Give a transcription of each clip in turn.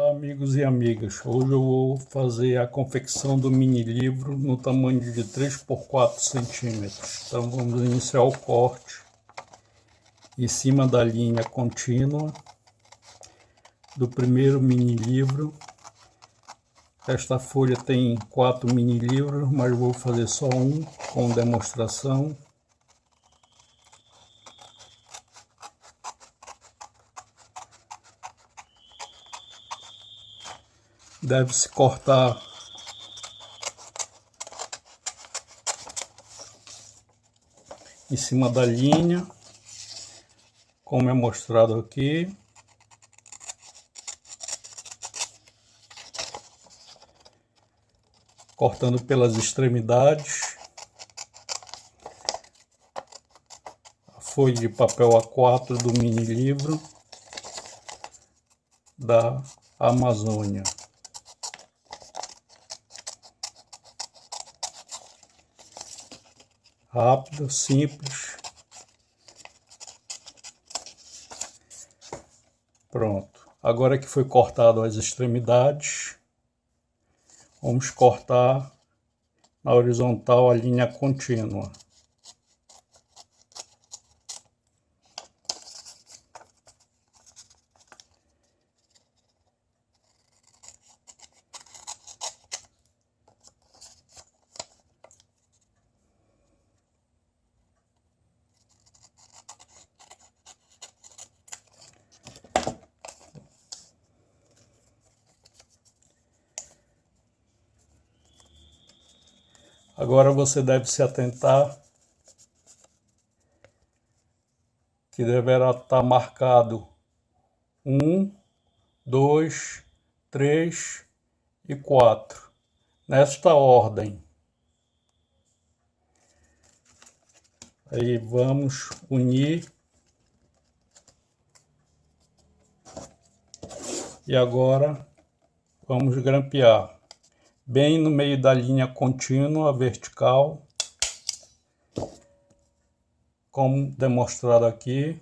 Olá amigos e amigas, hoje eu vou fazer a confecção do mini livro no tamanho de 3 por 4 centímetros. Então vamos iniciar o corte em cima da linha contínua do primeiro mini livro. Esta folha tem quatro mini livros, mas vou fazer só um com demonstração. Deve-se cortar em cima da linha, como é mostrado aqui. Cortando pelas extremidades. A folha de papel A4 do mini livro da Amazônia. Rápido, simples. Pronto. Agora que foi cortado as extremidades, vamos cortar na horizontal a linha contínua. Agora você deve se atentar que deverá estar marcado um, dois, três e quatro nesta ordem. Aí vamos unir e agora vamos grampear bem no meio da linha contínua vertical, como demonstrado aqui.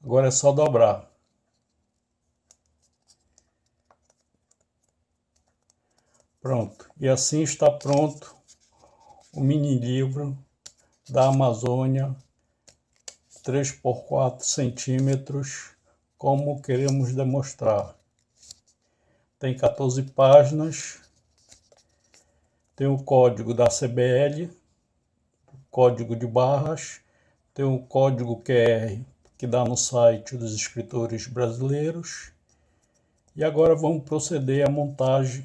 Agora é só dobrar. Pronto. E assim está pronto o mini livro da Amazônia 3 por 4 centímetros, como queremos demonstrar. Tem 14 páginas tem o código da CBL, código de barras, tem o código QR que dá no site dos escritores brasileiros. E agora vamos proceder à montagem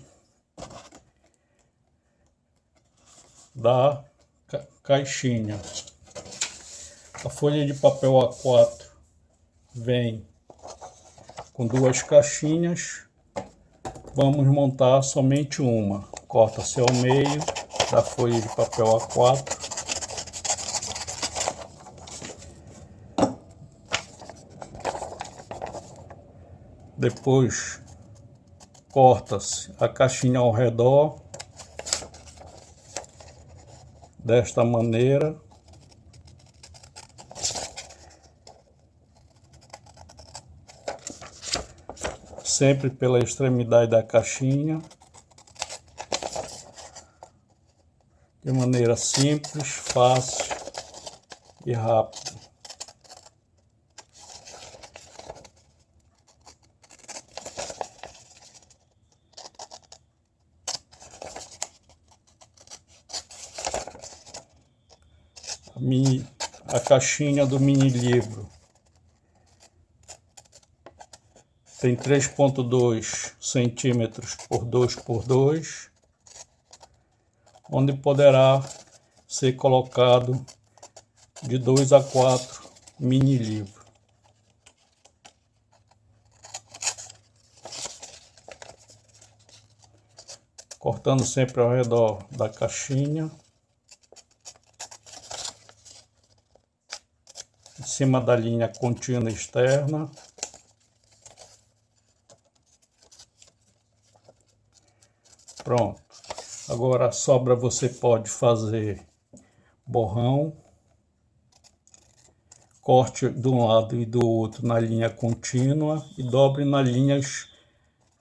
da ca caixinha. A folha de papel A4 vem com duas caixinhas. Vamos montar somente uma corta-se ao meio da folha de papel A4. Depois corta-se a caixinha ao redor desta maneira. Sempre pela extremidade da caixinha. De maneira simples, fácil e rápida. A, mini, a caixinha do mini livro tem 3.2 centímetros por 2 por 2 onde poderá ser colocado de 2 a 4 mini livros. Cortando sempre ao redor da caixinha. Em cima da linha contínua externa. Pronto. Agora a sobra você pode fazer borrão, corte de um lado e do outro na linha contínua e dobre nas linhas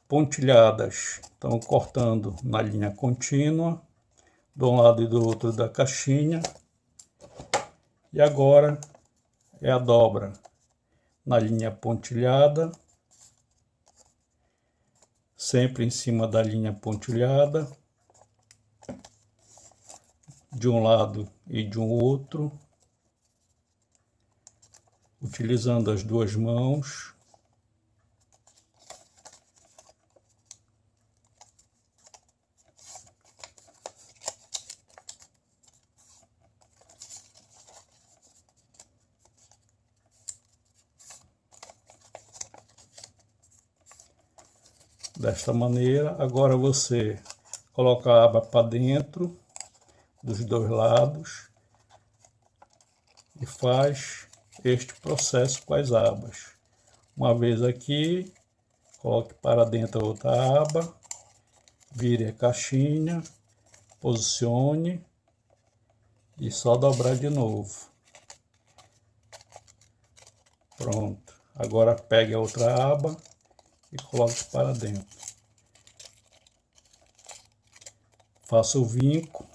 pontilhadas. Então, cortando na linha contínua, de um lado e do outro da caixinha. E agora é a dobra na linha pontilhada, sempre em cima da linha pontilhada, de um lado e de um outro, utilizando as duas mãos. desta maneira. Agora você coloca a aba para dentro dos dois lados e faz este processo com as abas. Uma vez aqui, coloque para dentro outra aba, vire a caixinha, posicione e só dobrar de novo. Pronto. Agora pegue a outra aba e coloque para dentro. Faça o vinco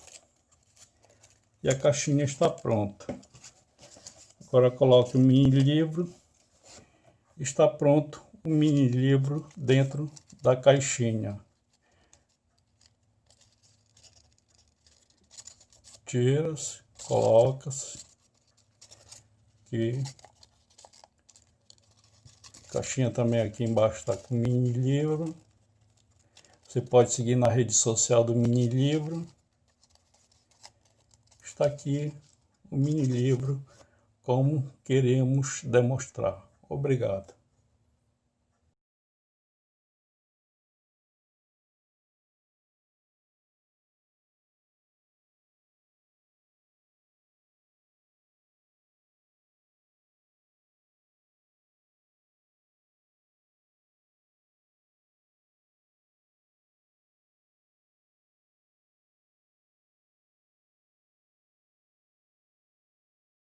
e a caixinha está pronta. Agora coloque o mini livro. Está pronto o mini livro dentro da caixinha. Tira-se, coloca-se aqui Caixinha também aqui embaixo está com mini livro. Você pode seguir na rede social do mini livro. Está aqui o mini livro como queremos demonstrar. Obrigado.